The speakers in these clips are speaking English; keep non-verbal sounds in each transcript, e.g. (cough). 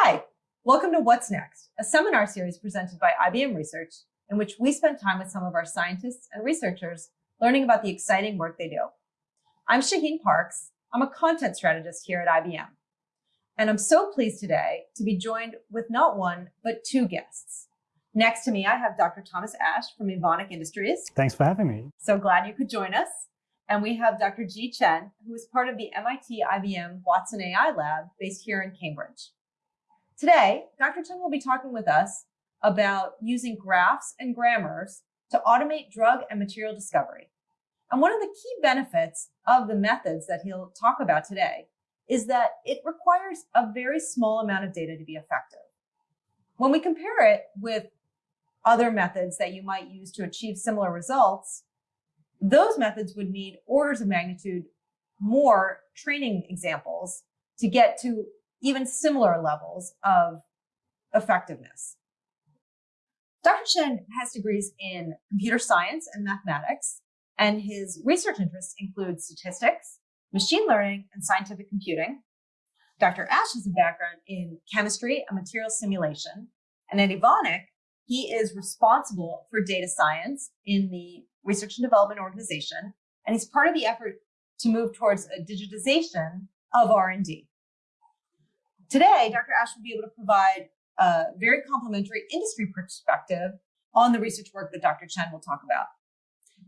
Hi, welcome to What's Next, a seminar series presented by IBM Research, in which we spend time with some of our scientists and researchers learning about the exciting work they do. I'm Shaheen Parks. I'm a content strategist here at IBM. And I'm so pleased today to be joined with not one, but two guests. Next to me, I have Dr. Thomas Ash from Evonik Industries. Thanks for having me. So glad you could join us. And we have Dr. Jie Chen, who is part of the MIT IBM Watson AI lab based here in Cambridge. Today, Dr. Chen will be talking with us about using graphs and grammars to automate drug and material discovery. And one of the key benefits of the methods that he'll talk about today is that it requires a very small amount of data to be effective. When we compare it with other methods that you might use to achieve similar results, those methods would need orders of magnitude more training examples to get to even similar levels of effectiveness. Dr. Chen has degrees in computer science and mathematics, and his research interests include statistics, machine learning, and scientific computing. Dr. Ash has a background in chemistry and material simulation, and at Evonik, he is responsible for data science in the research and development organization, and he's part of the effort to move towards a digitization of R&D. Today, Dr. Ash will be able to provide a very complementary industry perspective on the research work that Dr. Chen will talk about.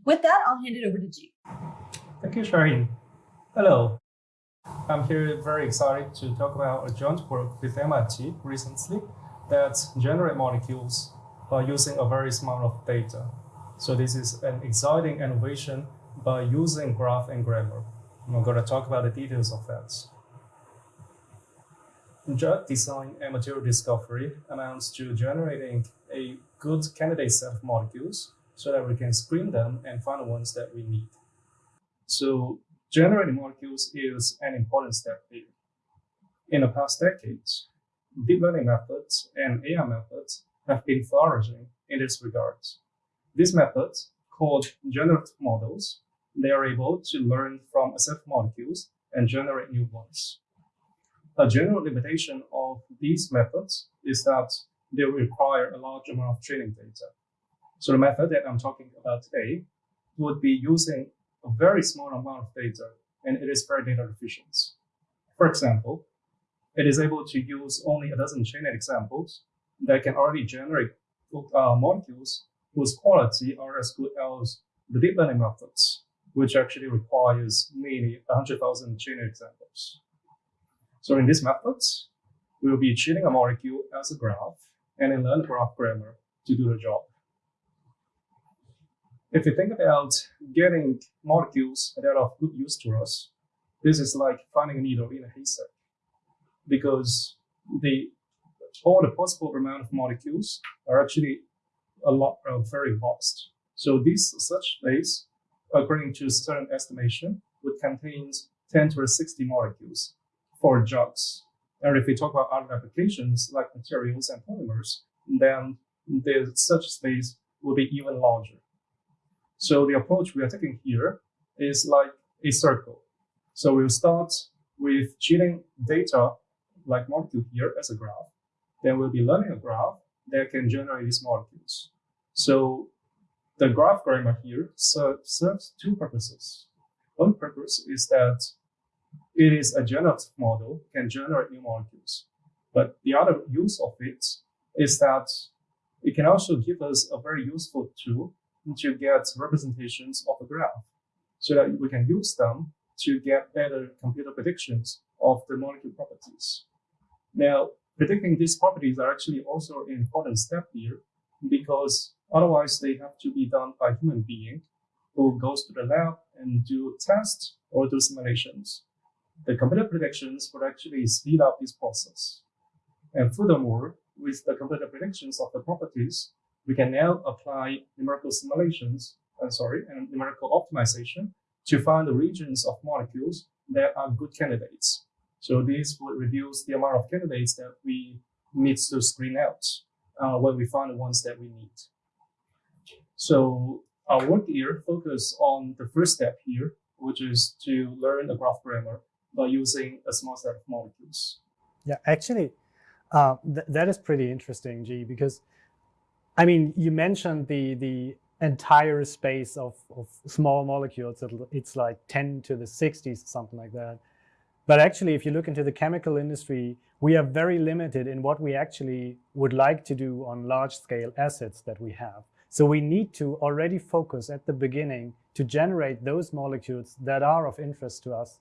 With that, I'll hand it over to Jie. Thank you, Shaheen. Hello. I'm here very excited to talk about a joint work with MIT recently that generate molecules by using a very small amount of data. So this is an exciting innovation by using graph and grammar. I'm going to talk about the details of that. Drug design and material discovery amounts to generating a good candidate set of molecules so that we can screen them and find the ones that we need. So generating molecules is an important step here. In the past decades, deep learning methods and AI methods have been flourishing in this regard. These methods, called generative models, they are able to learn from a set of molecules and generate new ones. A general limitation of these methods is that they require a large amount of training data. So the method that I'm talking about today would be using a very small amount of data, and it is very data efficient. For example, it is able to use only a dozen training examples that can already generate uh, molecules whose quality are as good as the deep learning methods, which actually requires nearly 100,000 training examples. So in this method, we will be treating a molecule as a graph and then learn graph grammar to do the job. If you think about getting molecules that are of good use to us, this is like finding a needle in a haystack because the all the possible amount of molecules are actually a lot uh, very vast. So this such space, according to certain estimation, would contain 10 to the 60 molecules for drugs. And if we talk about other applications like materials and polymers, then the such space will be even larger. So the approach we are taking here is like a circle. So we'll start with treating data like molecule here as a graph. Then we'll be learning a graph that can generate these molecules. So the graph grammar here serves two purposes. One purpose is that it is a generative model, can generate new molecules. But the other use of it is that it can also give us a very useful tool to get representations of a graph so that we can use them to get better computer predictions of the molecule properties. Now, predicting these properties are actually also an important step here because otherwise they have to be done by human being who goes to the lab and do tests or do simulations the computer predictions would actually speed up this process. And furthermore, with the computer predictions of the properties, we can now apply numerical simulations, uh, sorry, and numerical optimization to find the regions of molecules that are good candidates. So this would reduce the amount of candidates that we need to screen out uh, when we find the ones that we need. So our work here focus on the first step here, which is to learn the graph grammar by using a small set of molecules. Yeah, actually, Uh, th- that is pretty interesting, Jie, because I mean, you mentioned the the entire space of, of small molecules. It's like 10 to the 60s, something like that. But actually, if you look into the chemical industry, we are very limited in what we actually would like to do on large scale assets that we have. So we need to already focus at the beginning to generate those molecules that are of interest to us.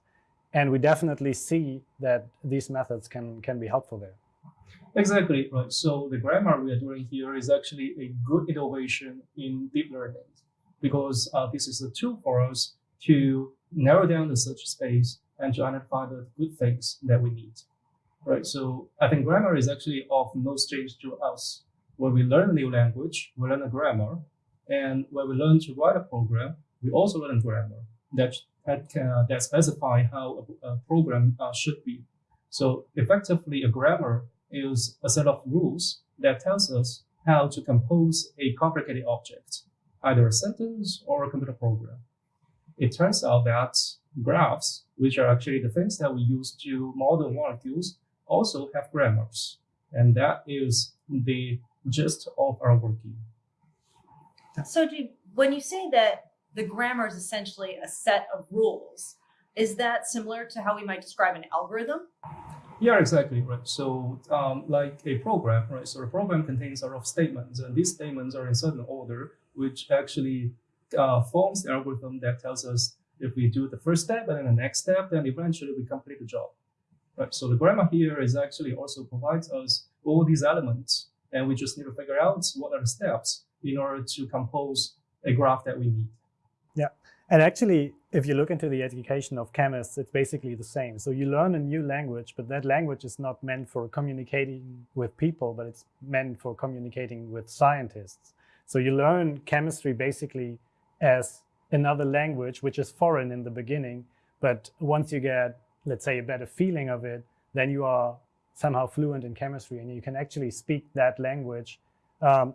And we definitely see that these methods can, can be helpful there. Exactly, right. So the grammar we are doing here is actually a good innovation in deep learning because uh, this is a tool for us to narrow down the search space and to identify the good things that we need, right? So I think grammar is actually of no strange to us. When we learn a new language, we learn a grammar, and when we learn to write a program, we also learn grammar that that, can, uh, that specify how a, a program uh, should be. So effectively, a grammar is a set of rules that tells us how to compose a complicated object, either a sentence or a computer program. It turns out that graphs, which are actually the things that we use to model molecules, also have grammars. And that is the gist of our work here. So do, when you say that the grammar is essentially a set of rules, is that similar to how we might describe an algorithm? Yeah, exactly, right. So um, like a program, right? So a program contains a lot of statements and these statements are in certain order, which actually uh, forms the algorithm that tells us if we do the first step and then the next step, then eventually we complete the job, right? So the grammar here is actually also provides us all these elements and we just need to figure out what are the steps in order to compose a graph that we need. And actually, if you look into the education of chemists, it's basically the same. So you learn a new language, but that language is not meant for communicating with people, but it's meant for communicating with scientists. So you learn chemistry basically as another language, which is foreign in the beginning. But once you get, let's say, a better feeling of it, then you are somehow fluent in chemistry and you can actually speak that language um,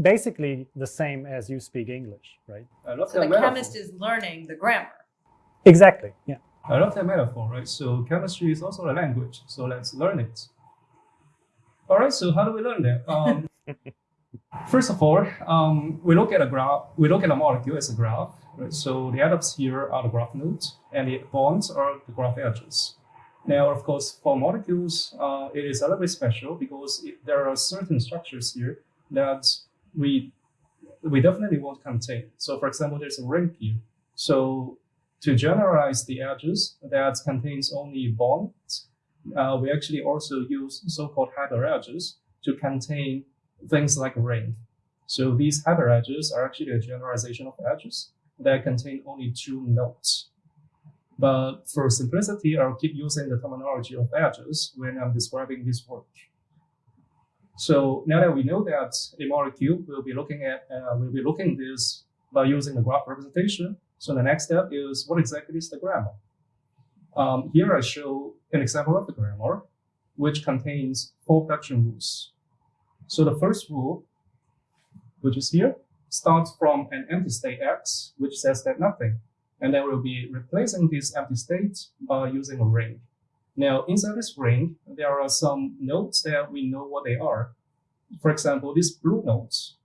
basically the same as you speak English, right? I love so that the metaphor. chemist is learning the grammar. Exactly. Yeah. I love that metaphor, right? So chemistry is also a language. So let's learn it. All right. So how do we learn that? Um, (laughs) first of all, um, we look at a graph. We look at a molecule as a graph. Right? So the atoms here are the graph nodes, and the bonds are the graph edges. Now, of course, for molecules, uh, it is a little bit special because it, there are certain structures here that we we definitely want to contain. So, for example, there's a ring here. So to generalize the edges that contains only bonds, uh, we actually also use so-called hyperedges to contain things like ring. So these hyperedges are actually a generalization of edges that contain only two nodes. But for simplicity, I'll keep using the terminology of edges when I'm describing this work. So now that we know that a molecule, we'll be looking at, uh, we'll be looking this by using the graph representation. So the next step is what exactly is the grammar? Um, here I show an example of the grammar, which contains four production rules. So the first rule, which is here, starts from an empty state X, which says that nothing. And then we'll be replacing this empty state by using a ring. Now, inside this ring, there are some nodes that we know what they are. For example, these blue nodes,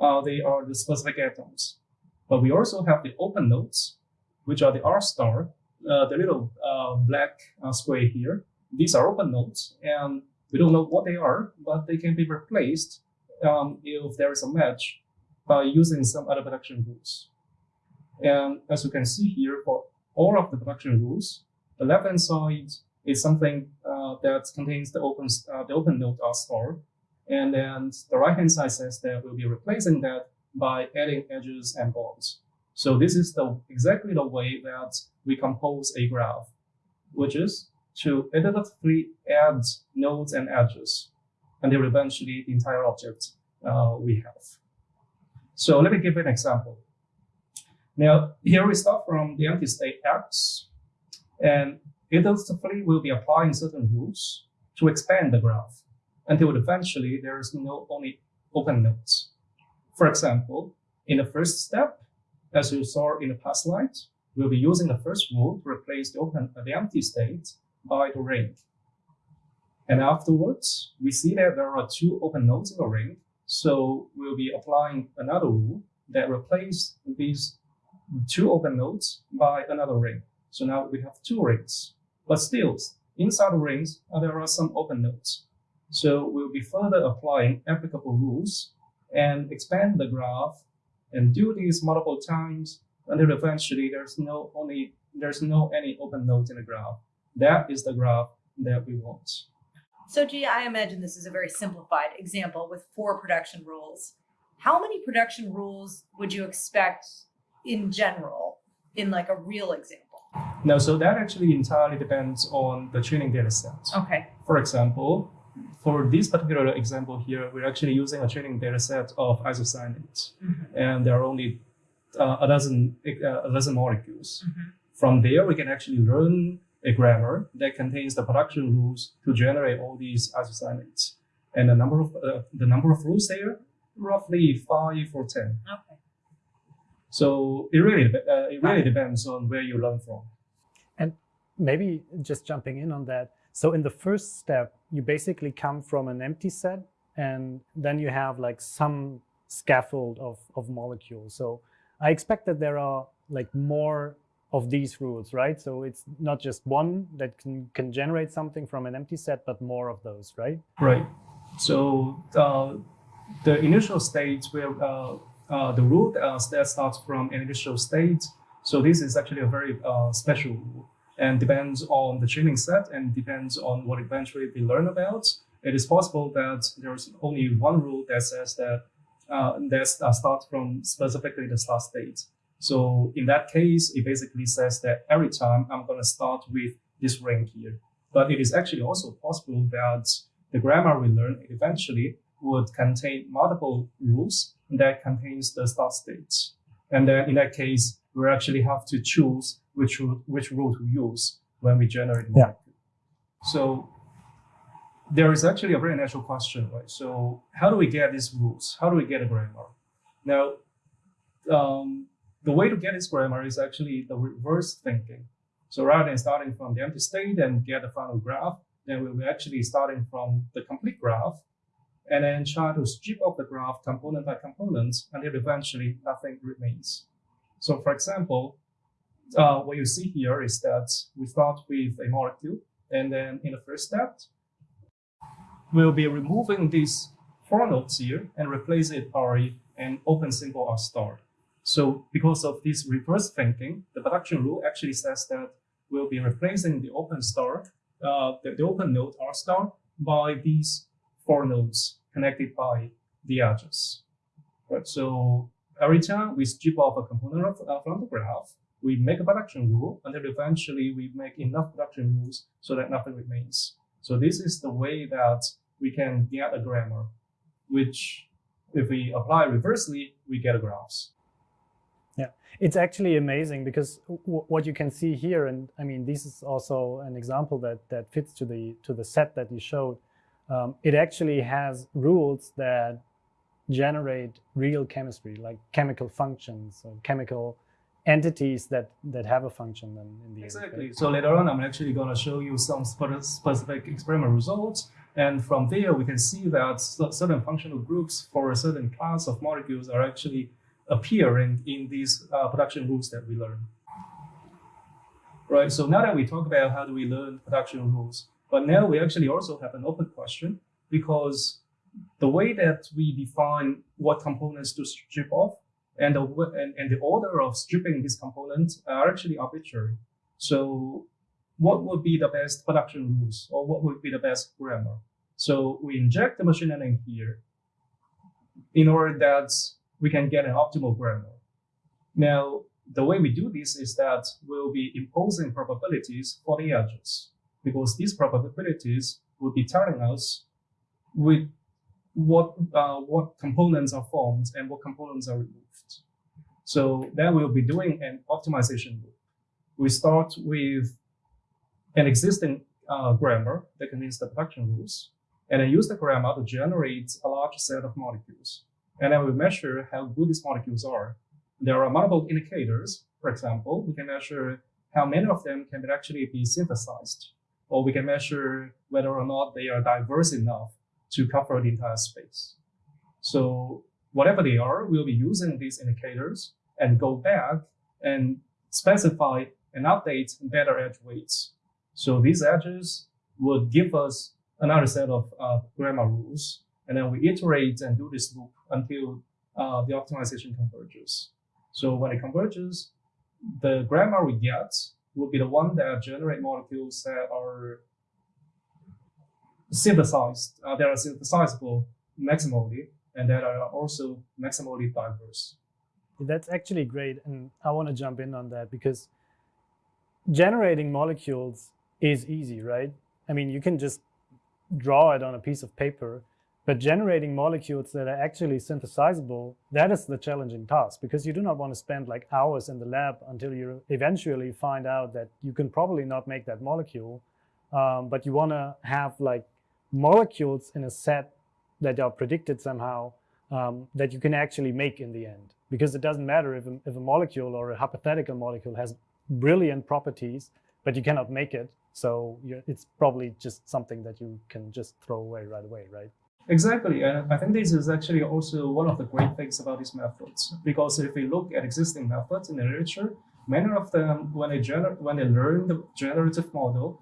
uh, they are the specific atoms. But we also have the open nodes, which are the R star, uh, the little uh, black uh, square here. These are open nodes, and we don't know what they are, but they can be replaced um, if there is a match by using some other production rules. And as you can see here, for all of the production rules, the left-hand side is something uh, that contains the open uh, the open node R star, and then the right-hand side says that we'll be replacing that by adding edges and bonds. So this is the exactly the way that we compose a graph, which is to iteratively add nodes and edges until eventually the entire object uh, we have. So let me give an example. Now, here we start from the empty state X, and iteratively we'll be applying certain rules to expand the graph until eventually there is no only open nodes. For example, in the first step, as you saw in the past slide, we'll be using the first rule to replace the open, the empty state by the ring. And afterwards, we see that there are two open nodes in the ring. So we'll be applying another rule that replaces these two open nodes by another ring. So now we have two rings, but still inside the rings, there are some open nodes. So we'll be further applying applicable rules and expand the graph and do these multiple times until eventually there's no only there's no any open nodes in the graph. That is the graph that we want. So, Jie, I imagine this is a very simplified example with four production rules. How many production rules would you expect in general in like a real example? No, so that actually entirely depends on the training data set. Okay. For example, for this particular example here, we're actually using a training data set of isocyanates, Mhm. and there are only uh, a dozen uh, a dozen molecules. Mhm. From there, we can actually learn a grammar that contains the production rules to generate all these isocyanates. And the number of uh, the number of rules there, roughly five or ten. Okay. So it really uh, it really depends on where you learn from. And maybe just jumping in on that. So in the first step, you basically come from an empty set and then you have like some scaffold of, of molecules. So I expect that there are like more of these rules, right? So it's not just one that can, can generate something from an empty set, but more of those, right? Right. So uh, the initial state where uh, uh, the rule uh, that starts from an initial state. So this is actually a very uh, special and depends on the training set and depends on what eventually we learn about. It is possible that there's only one rule that says that uh, that uh, starts from specifically the start state. So in that case, it basically says that every time I'm going to start with this ring here. But it is actually also possible that the grammar we learn eventually would contain multiple rules that contains the start state. And then in that case, we actually have to choose which rule, which rule to use when we generate Yeah. molecule. So there is actually a very natural question, right? So how do we get these rules? How do we get a grammar? Now, um, the way to get this grammar is actually the reverse thinking. So rather than starting from the empty state and get the final graph, then we'll be actually starting from the complete graph and then try to strip off the graph component by component until eventually nothing remains. So for example, uh, what you see here is that we start with a molecule and then in the first step, we'll be removing these four nodes here and replace it by an open symbol R star. So because of this reverse thinking, the production rule actually says that we'll be replacing the open star, uh, the, the open node R star by these four nodes connected by the edges. Right. So every time we strip off a component of, uh, from the graph, we make a production rule until eventually we make enough production rules so that nothing remains. So this is the way that we can get a grammar, which if we apply reversely, we get a graphs. It's actually amazing because what you can see here, and I mean, this is also an example that that fits to the to the set that you showed. Um, it actually has rules that generate real chemistry, like chemical functions or chemical entities that that have a function in, in the. Exactly. So later on, I'm actually going to show you some specific experiment results. And from there, we can see that certain functional groups for a certain class of molecules are actually appearing in these uh, production rules that we learn. Right. So now that we talk about how do we learn production rules, but now we actually also have an open question because the way that we define what components to strip off and the, and, the order of stripping these components are actually arbitrary. So what would be the best production rules or what would be the best grammar? So we inject the machine learning here in order that we can get an optimal grammar. Now, the way we do this is that we'll be imposing probabilities for the edges because these probabilities will be telling us with what uh, what components are formed and what components are removed. So then we'll be doing an optimization loop. We start with an existing uh, grammar that contains the production rules, and then use the grammar to generate a large set of molecules. And then we measure how good these molecules are. There are multiple indicators. For example, we can measure how many of them can actually be synthesized or we can measure whether or not they are diverse enough to cover the entire space. So whatever they are, we'll be using these indicators and go back and specify and update better edge weights. So these edges would give us another set of uh, grammar rules, and then we iterate and do this loop until uh, the optimization converges. So when it converges, the grammar we get will be the one that generate molecules that are synthesized, uh, are synthesizable maximally, and that are also maximally diverse. That's actually great, and I want to jump in on that because generating molecules is easy, right? I mean, you can just draw it on a piece of paper, but generating molecules that are actually synthesizable, that is the challenging task because you do not want to spend like hours in the lab until you eventually find out that you can probably not make that molecule. Um, but you want to have like molecules in a set that are predicted somehow um, that you can actually make in the end. Because it doesn't matter if a, if a molecule or a hypothetical molecule has brilliant properties, but you cannot make it. So it's probably just something that you can just throw away right away, right? Exactly, and I think this is actually also one of the great things about these methods. Because if we look at existing methods in the literature, many of them, when they gener- when they learn the generative model,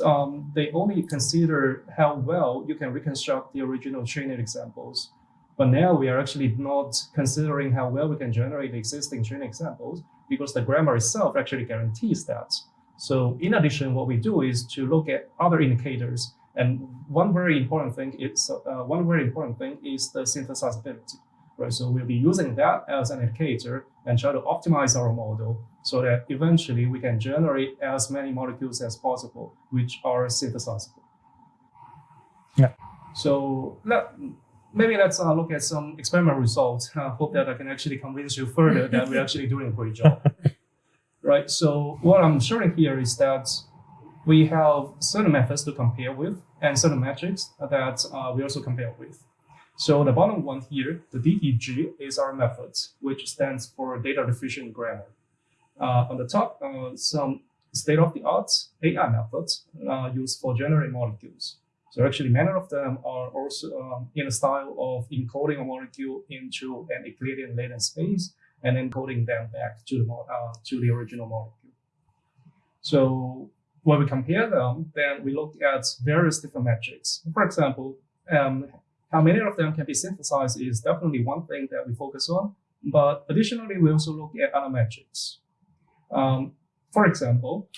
um, they only consider how well you can reconstruct the original training examples. But now we are actually not considering how well we can generate existing training examples because the grammar itself actually guarantees that. So in addition, what we do is to look at other indicators and one very important thing is uh, one very important thing is the synthesizability, right? So we'll be using that as an indicator and try to optimize our model so that eventually we can generate as many molecules as possible which are synthesizable. Yeah. So let, maybe let's uh, look at some experimental results. I hope that I can actually convince you further that we're actually doing a great job. (laughs) right. So what I'm showing here is that we have certain methods to compare with and certain metrics that uh, we also compare with. So the bottom one here, the DEG, is our method, which stands for data diffusion grammar. Uh, on the top, uh, some state-of-the-art AI methods uh, used for generating molecules. So actually, many of them are also um, in a style of encoding a molecule into an Euclidean latent space and encoding them back to the uh, to the original molecule. So when we compare them, then we look at various different metrics. For example, um, how many of them can be synthesized is definitely one thing that we focus on. But additionally, we also look at other metrics. Um, for example,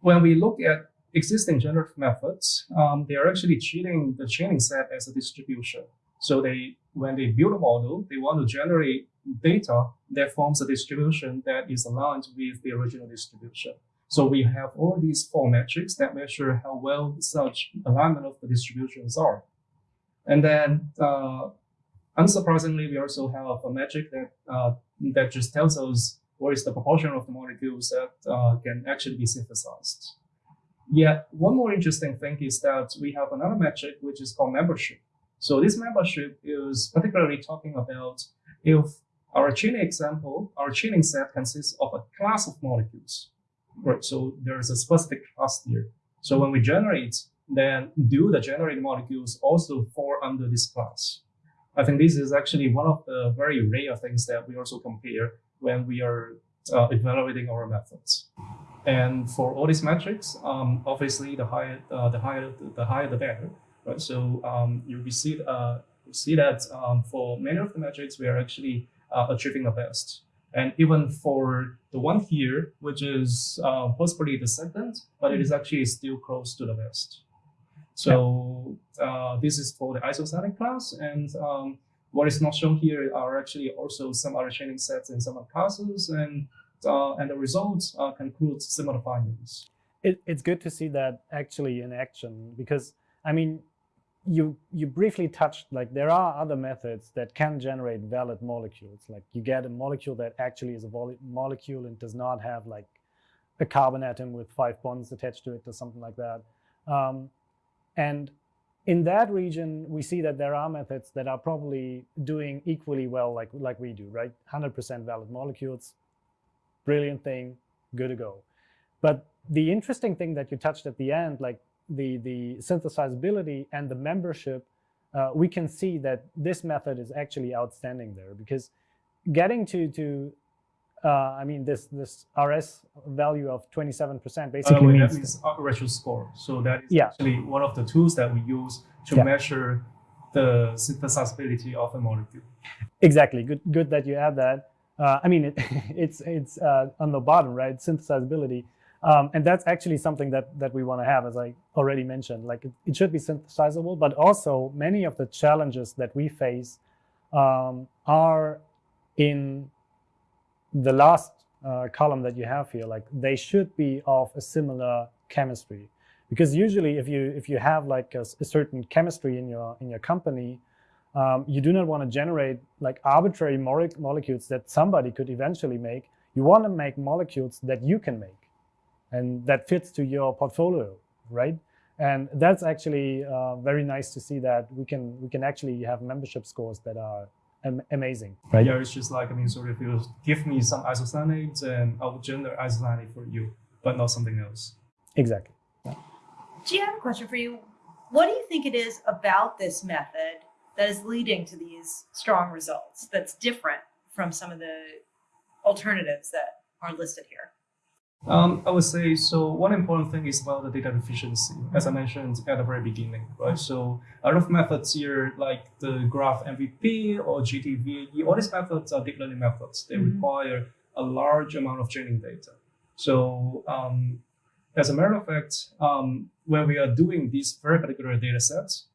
when we look at existing generative methods, um, they are actually treating the training set as a distribution. So they, when they build a model, they want to generate data that forms a distribution that is aligned with the original distribution. So we have all these four metrics that measure how well such alignment of the distributions are. And then, uh, unsurprisingly, we also have a metric that uh, that just tells us what is the proportion of the molecules that uh, can actually be synthesized. Yet, one more interesting thing is that we have another metric which is called membership. So this membership is particularly talking about if our training example, our training set consists of a class of molecules. Right. So there's a specific class here. So when we generate, then do the generated molecules also fall under this class? I think this is actually one of the very rare things that we also compare when we are uh, evaluating our methods. And for all these metrics, um, obviously the higher uh, the higher the higher the better. Right. So um, you will see uh, see that um, for many of the metrics we are actually uh, achieving the best. And even for the one here, which is uh, possibly the second, but it is actually still close to the best. So uh, this is for the isocyanates class. And um, what is not shown here are actually also some other training sets and some other classes. And, uh, and the results uh, conclude similar findings. It, it's good to see that actually in action because, I mean, you you briefly touched like there are other methods that can generate valid molecules like you get a molecule that actually is a molecule and does not have like a carbon atom with five bonds attached to it or something like that um, and in that region we see that there are methods that are probably doing equally well like like we do right? 100% valid molecules brilliant thing good to go. But the interesting thing that you touched at the end, like the, the synthesizability and the membership, uh, we can see that this method is actually outstanding there because getting to, to uh, I mean, this, this RS value of 27% basically wait, means that means retro score. So that is Yeah. actually one of the tools that we use to Yeah. measure the synthesizability of a molecule. Exactly. Good. Good that you add that. Uh, I mean, it, (laughs) it's it's uh, on the bottom, right? Synthesizability, um, and that's actually something that that we want to have, as I already mentioned. Like it, it should be synthesizable, but also many of the challenges that we face um, are in the last uh, column that you have here. Like they should be of a similar chemistry, because usually if you if you have like a certain chemistry in your in your company um, you do not want to generate like arbitrary mole- molecules that somebody could eventually make. You want to make molecules that you can make and that fits to your portfolio, right? And that's actually uh, very nice to see that we can we can actually have membership scores that are am- amazing, right? Yeah, it's just like I mean, sort of you give me some isocyanates and I will generate isocyanate for you, but not something else. Exactly. Jie, I have a question for you. What do you think it is about this method that is leading to these strong results that's different from some of the alternatives that are listed here? Um, I would say so. One important thing is about the data efficiency, as I mentioned at the very beginning, right? So a lot of methods here, like the GraphNVP or JT-VAE, all these methods are deep learning methods. They Mhm. require a large amount of training data. So um, as a matter of fact, um, when we are doing these very particular data sets,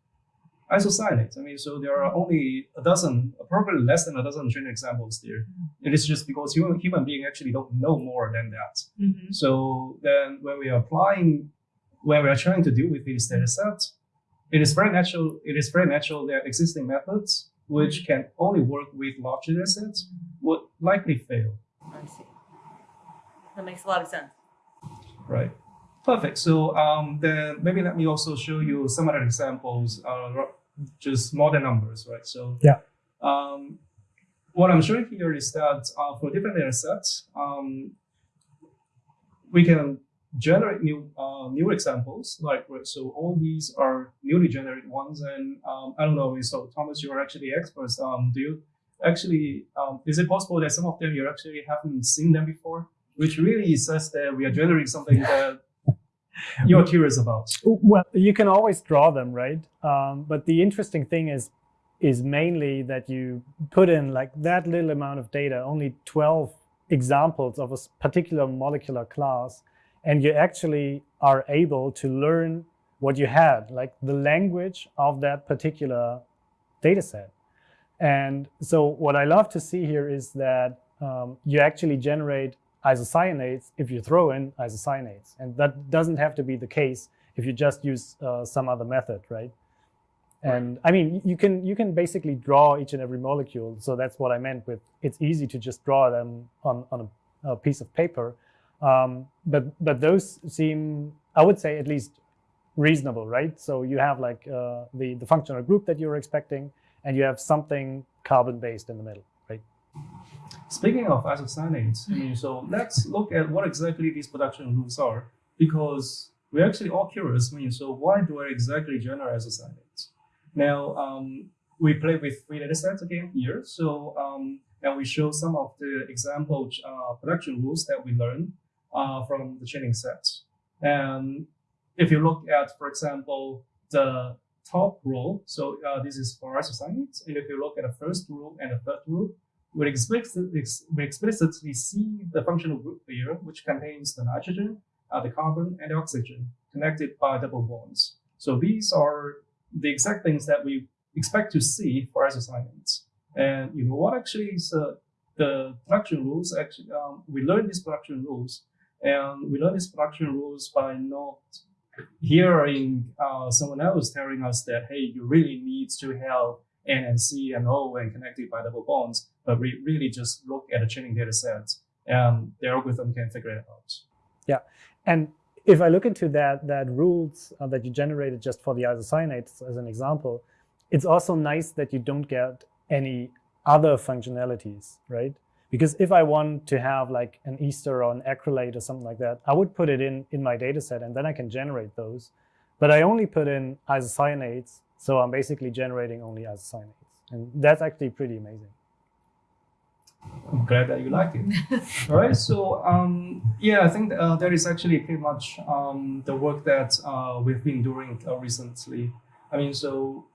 isocyanates. I mean, so there are only a dozen, probably less than a dozen training examples there. It is just because human, human being actually don't know more than that. Mm-hmm. So then when we are applying, when we are trying to deal with these data sets, it is very natural, it is very natural that existing methods, which can only work with large data sets, would likely fail, I see. That makes a lot of sense. right? Perfect. So um, then maybe let me also show you some other examples, uh, just modern numbers, right? So Yeah. Um, what I'm showing here is that uh, for different data sets, um, we can generate new uh, new examples. Like so, all these are newly generated ones, and um, I don't know. So, Thomas, you are actually experts. Um, do you actually? Um, is it possible that some of them you actually haven't seen them before? Which really says that we are generating something that you're curious about. Well, you can always draw them, right? Um, but the interesting thing is, is mainly that you put in like that little amount of data, only 12 examples of a particular molecular class, and you actually are able to learn what you had, like the language of that particular data set. And so what I love to see here is that um, you actually generate isocyanates if you throw in isocyanates. And that doesn't have to be the case if you just use uh, some other method, right? And I mean, you can you can basically draw each and every molecule. So that's what I meant with it's easy to just draw them on, on a, a piece of paper. Um, but but those seem, I would say, at least reasonable, right? So you have like uh, the the functional group that you're expecting, and you have something carbon based in the middle, right? Speaking of isocyanates, I mean, so let's look at what exactly these production rules are, because we're actually all curious. I mean, so why do I exactly generate isocyanates? Now, um, we play with three data sets again here. So, um, and we show some of the example uh, production rules that we learned uh, from the training sets. And if you look at, for example, the top rule, so uh, this is for isocyanates. And if you look at the first rule and the third rule, we explicitly, we explicitly see the functional group here, which contains the nitrogen, uh, the carbon, and the oxygen connected by double bonds. So these are the exact things that we expect to see for isocyanates. And you know what actually is uh, the production rules? Actually, um, we learn these production rules, and we learn these production rules by not hearing uh, someone else telling us that hey, you really need to have N and C and O and connected by double bonds, but we really just look at the training data sets and the algorithm can figure it out. Yeah. And if I look into that that rules uh, that you generated just for the isocyanates as an example, it's also nice that you don't get any other functionalities, right? Because if I want to have like an ester or an acrylate or something like that, I would put it in, in my data set and then I can generate those. But I only put in isocyanates, so I'm basically generating only isocyanates. And that's actually pretty amazing. I'm glad that you like it. (laughs) All right. So um, yeah, I think uh, that is actually pretty much um, the work that uh, we've been doing uh, recently. I mean, so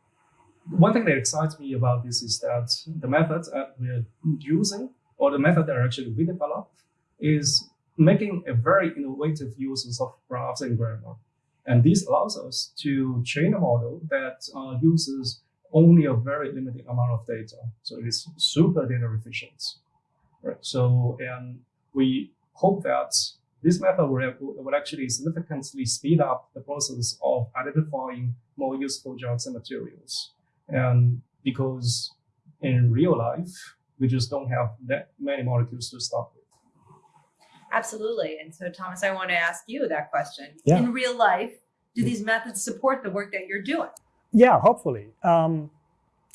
one thing that excites me about this is that the method that we're using, or the method that actually we developed, is making a very innovative use of graphs and grammar. And this allows us to train a model that uh, uses only a very limited amount of data. So it is super data efficient. Right. So, and we hope that this method will, will actually significantly speed up the process of identifying more useful drugs and materials. And because in real life, we just don't have that many molecules to start with. Absolutely. And so, Thomas, I want to ask you that question. Yeah. In real life, do these methods support the work that you're doing? Yeah, hopefully. Um,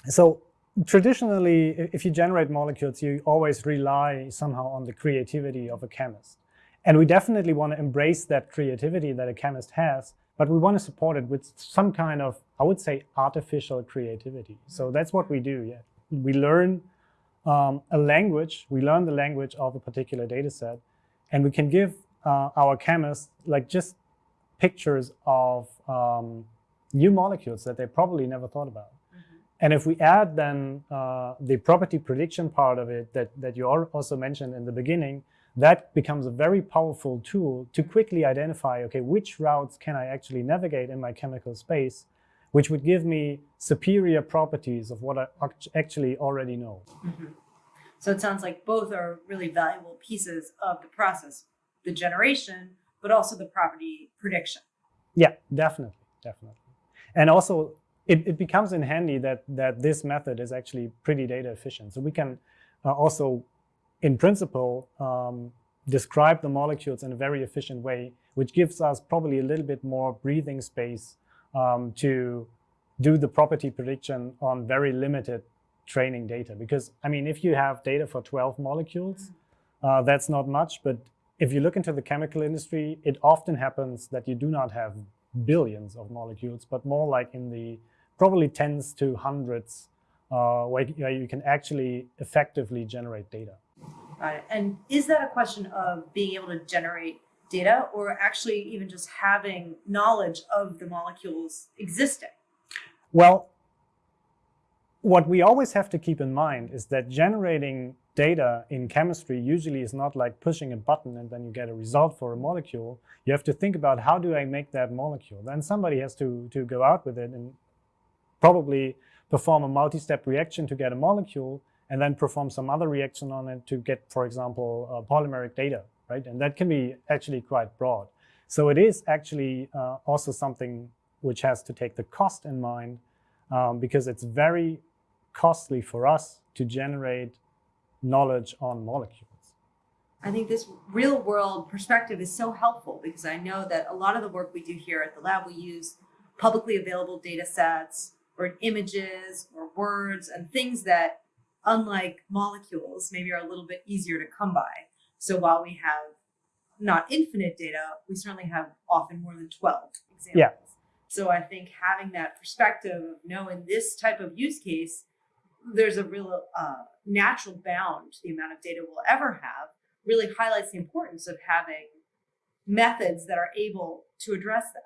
so traditionally, if you generate molecules, you always rely somehow on the creativity of a chemist. And we definitely want to embrace that creativity that a chemist has, but we want to support it with some kind of, I would say, artificial creativity. So that's what we do. Yeah, we learn um, a language. We learn the language of a particular data set, and we can give uh, our chemists like just pictures of um, new molecules that they probably never thought about. And if we add then uh, the property prediction part of it that, that you also mentioned in the beginning, that becomes a very powerful tool to quickly identify, okay, which routes can I actually navigate in my chemical space, which would give me superior properties of what I actually already know. Mm -hmm. So it sounds like both are really valuable pieces of the process, the generation, but also the property prediction. Yeah, definitely, definitely. And also it, it becomes in handy that, that this method is actually pretty data efficient. So we can uh, also, in principle, um, describe the molecules in a very efficient way, which gives us probably a little bit more breathing space um, to do the property prediction on very limited training data. Because, I mean, if you have data for 12 molecules, uh, that's not much. But if you look into the chemical industry, it often happens that you do not have billions of molecules, but more like in the probably tens to hundreds uh, where, where you can actually effectively generate data. Right. And is that a question of being able to generate data or actually even just having knowledge of the molecules existing? Well, what we always have to keep in mind is that generating data in chemistry usually is not like pushing a button and then you get a result for a molecule. You have to think about how do I make that molecule? Then somebody has to, to go out with it and probably perform a multi-step reaction to get a molecule and then perform some other reaction on it to get, for example, uh, polymeric data, right? And that can be actually quite broad. So it is actually uh, also something which has to take the cost in mind um, because it's very costly for us to generate knowledge on molecules. I think this real world perspective is so helpful because I know that a lot of the work we do here at the lab, we use publicly available data sets or images or words and things that, unlike molecules, maybe are a little bit easier to come by. So while we have not infinite data, we certainly have often more than 12 examples. Yeah. So I think having that perspective of knowing this type of use case, there's a real uh, natural bound to the amount of data we'll ever have, really highlights the importance of having methods that are able to address that.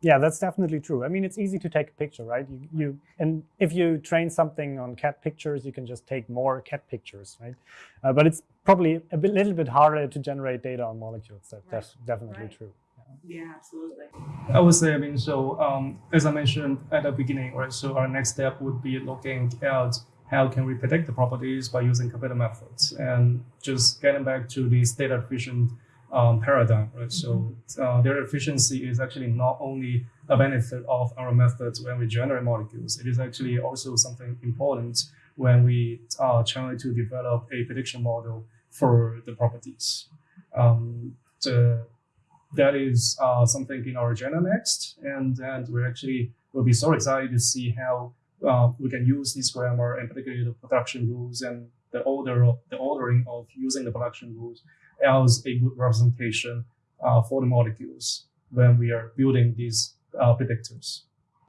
Yeah, that's definitely true. I mean, it's easy to take a picture, right? You, you and if you train something on cat pictures, you can just take more cat pictures, right? Uh, but it's probably a bit, little bit harder to generate data on molecules. That, right. That's definitely right. true. Yeah. absolutely. I would say, I mean, so um, as I mentioned at the beginning, right? So our next step would be looking at how can we predict the properties by using computer methods, and just getting back to this data efficient um, paradigm, right? So uh, their efficiency is actually not only a benefit of our methods when we generate molecules, it is actually also something important when we are trying to develop a prediction model for the properties. Um, the, that is uh, something in our agenda next, and and we actually will be so excited to see how uh, we can use this grammar and particularly the production rules and the order of the ordering of using the production rules as a good representation uh, for the molecules when we are building these uh, predictors.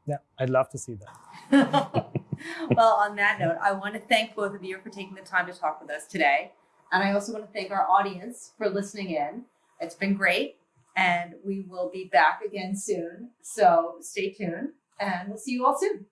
Yeah, I'd love to see that. (laughs) well, on that note, I want to thank both of you for taking the time to talk with us today. And I also want to thank our audience for listening in. It's been great. And we will be back again soon. So stay tuned and we'll see you all soon.